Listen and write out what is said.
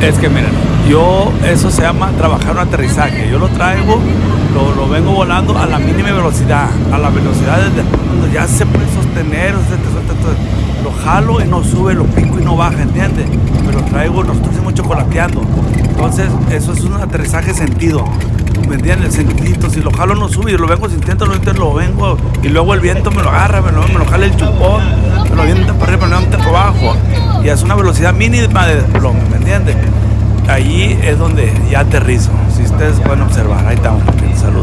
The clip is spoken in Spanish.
Es que miren, yo, eso se llama trabajar un aterrizaje. Yo lo traigo, lo, lo vengo volando a la mínima velocidad, a la velocidad cuando ya se puede sostener, lo jalo y no sube, lo pico y no baja, ¿entiendes? Me lo traigo, nosotros hacemos chocolateando. Entonces, eso es un aterrizaje sentido. ¿Me entiendes? Sentidito. Si lo jalo no sube, y lo vengo sintiendo, lo, lo vengo. Y luego el viento me lo agarra, me lo, me lo jala el chupón, Es una velocidad mínima de desplome, ¿me entiendes? Allí es donde ya aterrizo. Si ustedes pueden observar, ahí estamos. Saludos.